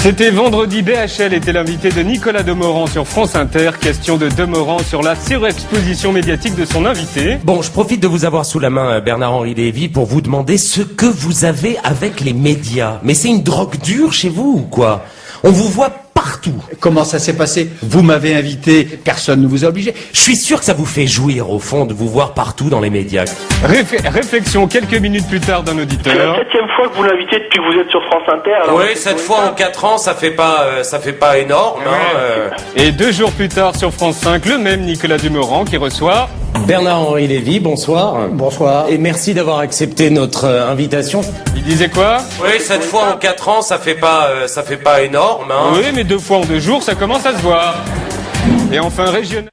C'était vendredi, BHL était l'invité de Nicolas Demorand sur France Inter. Question de Demorand sur la surexposition médiatique de son invité. Bon, je profite de vous avoir sous la main, euh, Bernard-Henri Lévy, pour vous demander ce que vous avez avec les médias. Mais c'est une drogue dure chez vous ou quoi? On vous voit Comment ça s'est passé? Vous m'avez invité, personne ne vous a obligé. Je suis sûr que ça vous fait jouir, au fond, de vous voir partout dans les médias. Réflexion quelques minutes plus tard d'un C'est la auditeur. septième fois que vous l'invitez depuis que vous êtes sur France Inter. alors Oui, cette fois en 4 ans, ça fait pas, euh, ça fait pas énorme. hein, euh. Et deux jours plus tard sur France 5, le même Nicolas Demorand qui reçoit Bernard-Henri Lévy, bonsoir. Bonsoir. Et merci d'avoir accepté notre euh, invitation. Il disait quoi? Oui, cette fois en 4 ans, ça fait pas, euh, ça fait pas énorme. Hein. Oui, mais deux fois en deux jours, ça commence à se voir. Et enfin, régional.